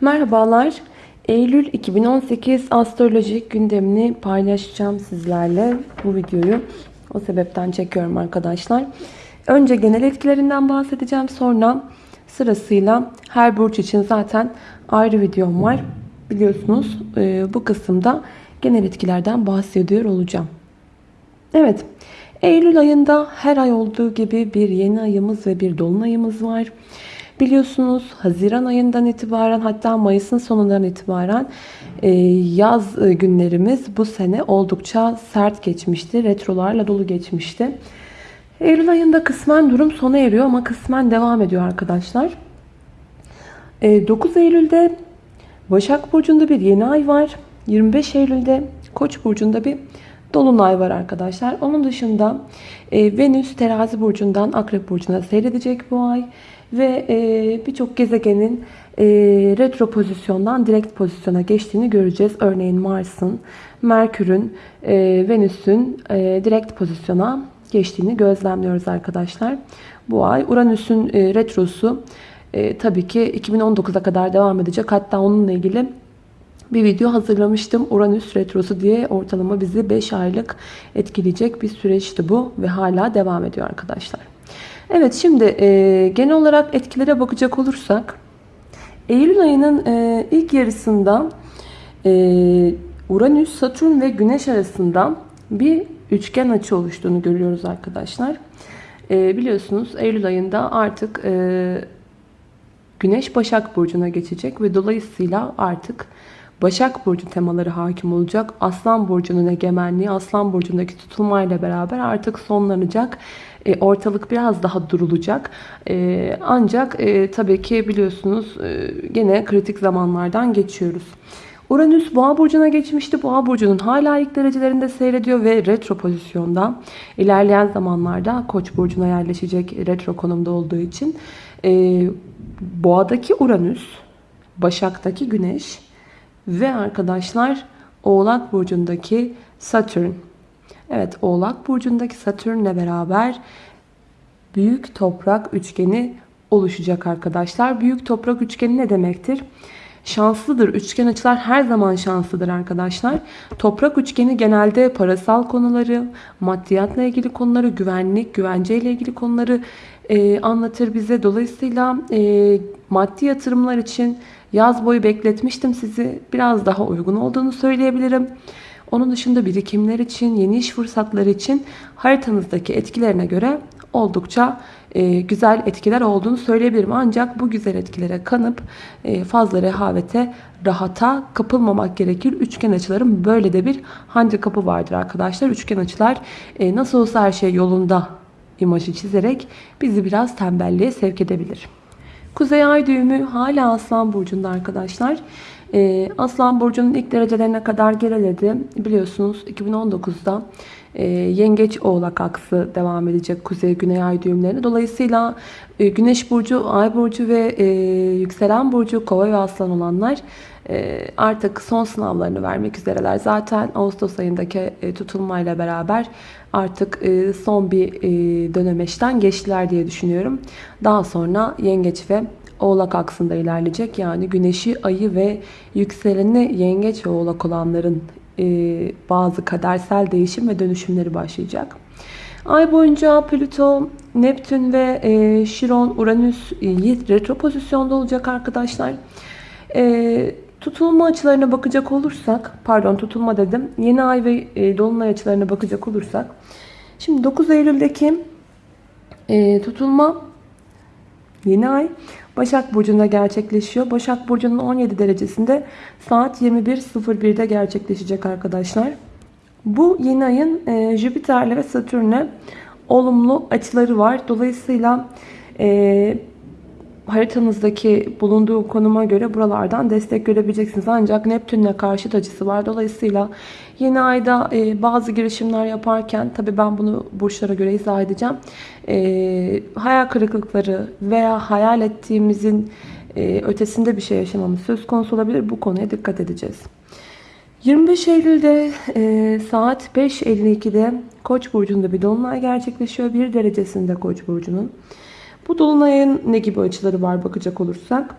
Merhabalar. Eylül 2018 astrolojik gündemini paylaşacağım sizlerle bu videoyu. O sebepten çekiyorum arkadaşlar. Önce genel etkilerinden bahsedeceğim. Sonra sırasıyla her burç için zaten ayrı videom var. Biliyorsunuz e, bu kısımda genel etkilerden bahsediyor olacağım. Evet. Eylül ayında her ay olduğu gibi bir yeni ayımız ve bir dolunayımız var. Biliyorsunuz Haziran ayından itibaren hatta Mayıs'ın sonundan itibaren e, yaz e, günlerimiz bu sene oldukça sert geçmişti. Retrolarla dolu geçmişti. Eylül ayında kısmen durum sona eriyor ama kısmen devam ediyor arkadaşlar. 9 e, Eylül'de Başak Burcu'nda bir yeni ay var. 25 Eylül'de Koç burcunda bir dolunay var arkadaşlar. Onun dışında Venüs terazi burcundan akrep burcuna seyredecek bu ay. Ve e, birçok gezegenin e, retro pozisyondan direkt pozisyona geçtiğini göreceğiz. Örneğin Mars'ın, Merkür'ün, e, Venüs'ün e, direkt pozisyona geçtiğini gözlemliyoruz arkadaşlar. Bu ay Uranüs'ün e, retrosu e, tabii ki 2019'a kadar devam edecek. Hatta onunla ilgili bir video hazırlamıştım. Uranüs Retrosu diye ortalama bizi 5 aylık etkileyecek bir süreçti bu ve hala devam ediyor arkadaşlar. Evet şimdi e, genel olarak etkilere bakacak olursak Eylül ayının e, ilk yarısında e, Uranüs, Satürn ve Güneş arasında bir üçgen açı oluştuğunu görüyoruz arkadaşlar. E, biliyorsunuz Eylül ayında artık e, Güneş Başak Burcu'na geçecek ve dolayısıyla artık Başak Burcu temaları hakim olacak. Aslan Burcu'nun egemenliği, Aslan Burcu'ndaki tutulmayla beraber artık sonlanacak. E, ortalık biraz daha durulacak. E, ancak e, tabii ki biliyorsunuz gene kritik zamanlardan geçiyoruz. Uranüs Boğa burcuna geçmişti. Boğa burcunun hala ilk derecelerinde seyrediyor ve retro pozisyonda. İlerleyen zamanlarda Koç burcuna yerleşecek retro konumda olduğu için Boğa'daki Uranüs, Başak'taki Güneş ve arkadaşlar Oğlak burcundaki Satürn. Evet Oğlak burcundaki Satürn'le beraber büyük toprak üçgeni oluşacak arkadaşlar. Büyük toprak üçgeni ne demektir? Şanslıdır. Üçgen açılar her zaman şanslıdır arkadaşlar. Toprak üçgeni genelde parasal konuları, maddiyatla ilgili konuları, güvenlik, güvenceyle ilgili konuları e, anlatır bize. Dolayısıyla e, maddi yatırımlar için yaz boyu bekletmiştim sizi. Biraz daha uygun olduğunu söyleyebilirim. Onun dışında birikimler için, yeni iş fırsatları için haritanızdaki etkilerine göre oldukça e, güzel etkiler olduğunu söyleyebilirim. Ancak bu güzel etkilere kanıp e, fazla rehavete, rahata kapılmamak gerekir. Üçgen açıların böyle de bir handikapı vardır arkadaşlar. Üçgen açılar e, nasıl olsa her şey yolunda imajı çizerek bizi biraz tembelliğe sevk edebilir. Kuzey ay düğümü hala Aslan Burcu'nda arkadaşlar. Ee, Aslan Burcu'nun ilk derecelerine kadar geriledi. Biliyorsunuz 2019'da e, Yengeç Oğlak aksı devam edecek Kuzey Güney Ay düğümlerine. Dolayısıyla e, Güneş Burcu, Ay Burcu ve e, Yükselen Burcu Kova ve Aslan olanlar artık son sınavlarını vermek üzereler. Zaten Ağustos ayındaki tutulmayla beraber artık son bir e, dönemeçten geçtiler diye düşünüyorum. Daha sonra Yengeç ve Oğlak aksında ilerleyecek. Yani güneşi, ayı ve yükseleni yengeç ve oğlak olanların e, bazı kadersel değişim ve dönüşümleri başlayacak. Ay boyunca Plüto, Neptün ve e, Şiron, Uranüs e, retro pozisyonda olacak arkadaşlar. E, tutulma açılarına bakacak olursak, pardon tutulma dedim, yeni ay ve e, dolunay açılarına bakacak olursak, şimdi 9 Eylül'deki e, tutulma yeni ay Başak Burcu'nda gerçekleşiyor. Başak Burcu'nun 17 derecesinde saat 21.01'de gerçekleşecek arkadaşlar. Bu yeni ayın e, Jüpiter'le ve Satürn'le olumlu açıları var. Dolayısıyla e, haritanızdaki bulunduğu konuma göre buralardan destek görebileceksiniz. Ancak Neptün'le karşıt açısı var. Dolayısıyla yeni ayda e, bazı girişimler yaparken tabi ben bunu burçlara göre izah edeceğim. E, hayal kırıklıkları veya hayal ettiğimizin e, ötesinde bir şey yaşamamız söz konusu olabilir. Bu konuya dikkat edeceğiz. 25 Eylül'de e, saat 5.52'de Koç burcunda bir dolunay gerçekleşiyor. Bir derecesinde Koç burcunun. Bu dolunayın ne gibi açıları var bakacak olursak.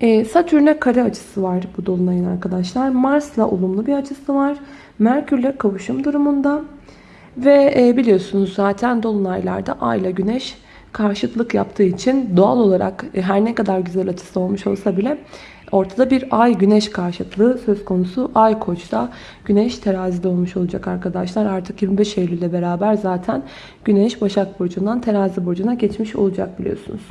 E, Satürn'e kare açısı var bu dolunayın arkadaşlar. Mars'la olumlu bir açısı var. Merkür'le kavuşum durumunda. Ve e, biliyorsunuz zaten dolunaylarda Ay ile Güneş karşıtlık yaptığı için doğal olarak e, her ne kadar güzel açısı olmuş olsa bile ortada bir Ay Güneş karşıtlığı söz konusu. Ay Koç'ta, Güneş Terazi'de olmuş olacak arkadaşlar. Artık 25 Eylül'le beraber zaten Güneş Başak Burcu'ndan Terazi Burcu'na geçmiş olacak biliyorsunuz.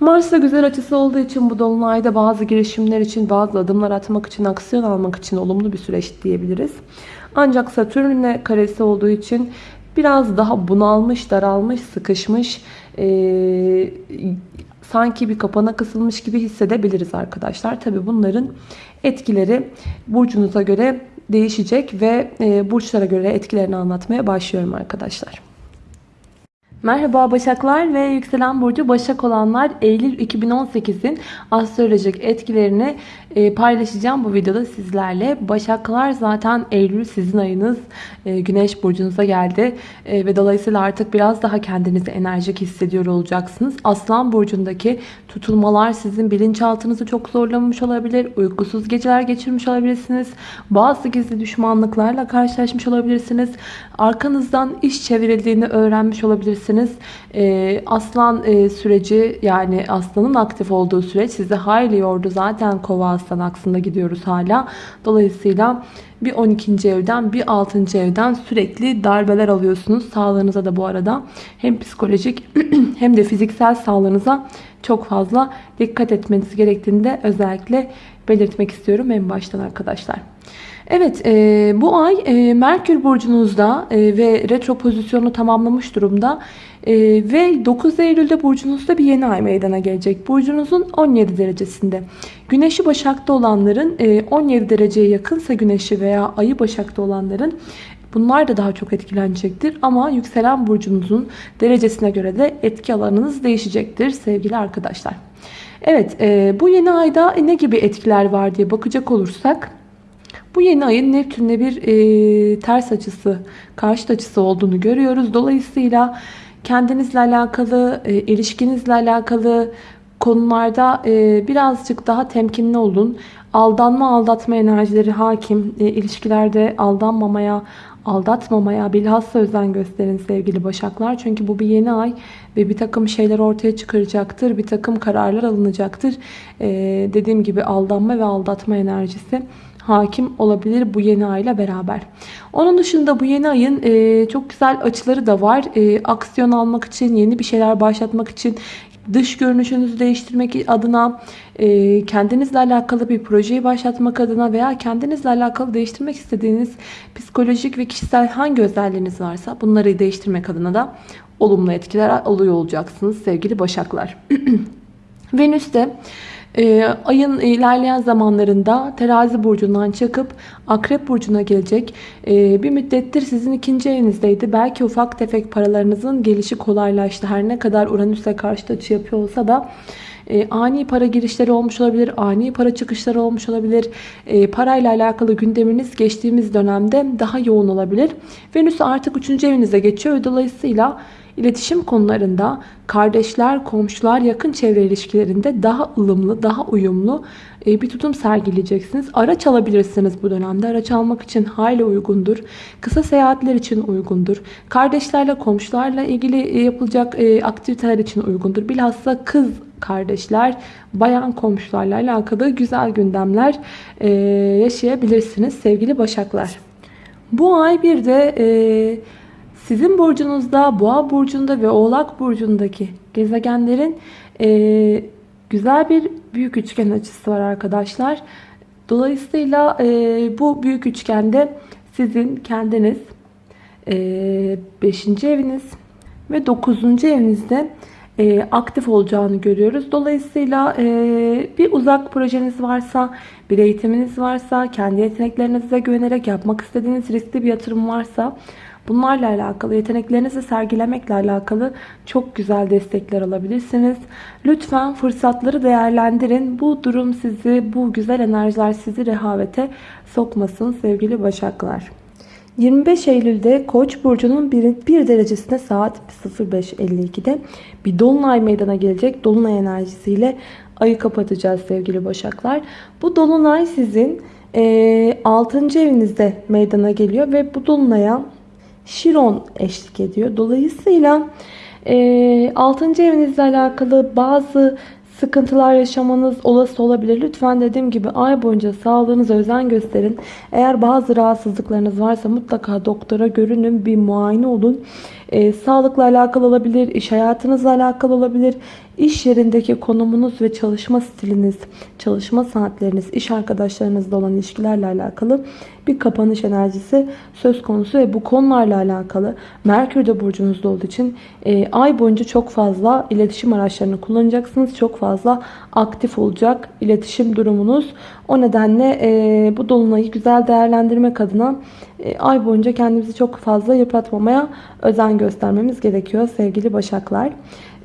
Mars'ta güzel açısı olduğu için bu dolunayda bazı girişimler için, bazı adımlar atmak için, aksiyon almak için olumlu bir süreç diyebiliriz. Ancak Satürn'le karesi olduğu için biraz daha bunalmış, daralmış, sıkışmış, ee, sanki bir kapana kısılmış gibi hissedebiliriz arkadaşlar. Tabi bunların etkileri burcunuza göre değişecek ve e, burçlara göre etkilerini anlatmaya başlıyorum arkadaşlar. Merhaba Başaklar ve Yükselen Burcu Başak olanlar Eylül 2018'in astrolojik etkilerini e, paylaşacağım bu videoda sizlerle. Başaklar zaten Eylül sizin ayınız e, Güneş Burcunuza geldi e, ve dolayısıyla artık biraz daha kendinizi enerjik hissediyor olacaksınız. Aslan Burcu'ndaki tutulmalar sizin bilinçaltınızı çok zorlamış olabilir. Uykusuz geceler geçirmiş olabilirsiniz. Bazı gizli düşmanlıklarla karşılaşmış olabilirsiniz. Arkanızdan iş çevrildiğini öğrenmiş olabilirsiniz e, aslan e, süreci yani aslanın aktif olduğu süreç sizi hayli yordu. Zaten kova aslan aksında gidiyoruz hala. Dolayısıyla bir 12. evden bir 6. evden sürekli darbeler alıyorsunuz. Sağlığınıza da bu arada hem psikolojik hem de fiziksel sağlığınıza çok fazla dikkat etmeniz gerektiğini de özellikle belirtmek istiyorum en baştan arkadaşlar. Evet e, bu ay e, Merkür burcunuzda e, ve retro pozisyonu tamamlamış durumda. E, ve 9 Eylül'de burcunuzda bir yeni ay meydana gelecek. Burcunuzun 17 derecesinde. Güneşi Başak'ta olanların e, 17 dereceye yakınsa Güneşi veya ayı Başak'ta olanların Bunlar da daha çok etkilenecektir. Ama yükselen burcunuzun derecesine göre de etki alanınız değişecektir sevgili arkadaşlar. Evet e, bu yeni ayda ne gibi etkiler var diye bakacak olursak bu yeni ayın Neptün'le bir e, ters açısı, karşıt açısı olduğunu görüyoruz. Dolayısıyla kendinizle alakalı, e, ilişkinizle alakalı konularda e, birazcık daha temkinli olun. Aldanma, aldatma enerjileri hakim. E, ilişkilerde aldanmamaya, aldatmamaya bilhassa özen gösterin sevgili başaklar. Çünkü bu bir yeni ay ve bir takım şeyler ortaya çıkaracaktır. Bir takım kararlar alınacaktır. E, dediğim gibi aldanma ve aldatma enerjisi hakim olabilir bu yeni ay ile beraber. Onun dışında bu yeni ayın e, çok güzel açıları da var. E, aksiyon almak için, yeni bir şeyler başlatmak için, dış görünüşünüzü değiştirmek adına, e, kendinizle alakalı bir projeyi başlatmak adına veya kendinizle alakalı değiştirmek istediğiniz psikolojik ve kişisel hangi özelliğiniz varsa bunları değiştirmek adına da olumlu etkiler alıyor olacaksınız sevgili başaklar. Venüs de e, ayın ilerleyen zamanlarında terazi burcundan çıkıp akrep burcuna gelecek. E, bir müddettir sizin ikinci evinizdeydi. Belki ufak tefek paralarınızın gelişi kolaylaştı. Her ne kadar Uranüs'e karşı açı yapıyor olsa da e, ani para girişleri olmuş olabilir, ani para çıkışları olmuş olabilir. E, parayla alakalı gündeminiz geçtiğimiz dönemde daha yoğun olabilir. Venüs artık 3. evinize geçiyor. Dolayısıyla İletişim konularında kardeşler, komşular, yakın çevre ilişkilerinde daha ılımlı, daha uyumlu e, bir tutum sergileyeceksiniz. Araç alabilirsiniz bu dönemde. Araç almak için hayli uygundur. Kısa seyahatler için uygundur. Kardeşlerle, komşularla ilgili e, yapılacak e, aktiviteler için uygundur. Bilhassa kız kardeşler, bayan komşularla alakalı güzel gündemler yaşayabilirsiniz sevgili başaklar. Bu ay bir de sizin burcunuzda, boğa burcunda ve oğlak burcundaki gezegenlerin e, güzel bir büyük üçgen açısı var arkadaşlar. Dolayısıyla e, bu büyük üçgende sizin kendiniz 5. E, eviniz ve 9. evinizde e, aktif olacağını görüyoruz. Dolayısıyla e, bir uzak projeniz varsa, bir eğitiminiz varsa, kendi yeteneklerinize güvenerek yapmak istediğiniz riskli bir yatırım varsa Bunlarla alakalı, yeteneklerinizi sergilemekle alakalı çok güzel destekler alabilirsiniz. Lütfen fırsatları değerlendirin. Bu durum sizi, bu güzel enerjiler sizi rehavete sokmasın sevgili başaklar. 25 Eylül'de Koç burcunun 1 derecesinde saat 05.52'de bir dolunay meydana gelecek. Dolunay enerjisiyle ayı kapatacağız sevgili Başaklar. Bu dolunay sizin e, 6. evinizde meydana geliyor ve bu dolunaya Şiron eşlik ediyor. Dolayısıyla e, 6. evinizle alakalı bazı sıkıntılar yaşamanız olası olabilir. Lütfen dediğim gibi ay boyunca sağlığınıza özen gösterin. Eğer bazı rahatsızlıklarınız varsa mutlaka doktora görünün, bir muayene olun. E, sağlıkla alakalı olabilir, iş hayatınızla alakalı olabilir. İş yerindeki konumunuz ve çalışma stiliniz, çalışma saatleriniz, iş arkadaşlarınızla olan ilişkilerle alakalı bir kapanış enerjisi söz konusu ve bu konularla alakalı Merkür de burcunuzda olduğu için e, ay boyunca çok fazla iletişim araçlarını kullanacaksınız. Çok fazla aktif olacak iletişim durumunuz. O nedenle e, bu dolunayı güzel değerlendirmek adına ay boyunca kendimizi çok fazla yıpratmamaya özen göstermemiz gerekiyor sevgili Başaklar.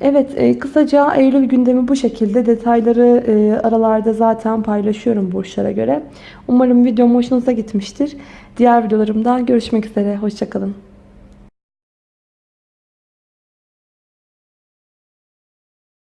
Evet e, kısaca Eylül gündemi bu şekilde. Detayları e, aralarda zaten paylaşıyorum burçlara göre. Umarım videom hoşunuza gitmiştir. Diğer videolarımda görüşmek üzere. Hoşçakalın.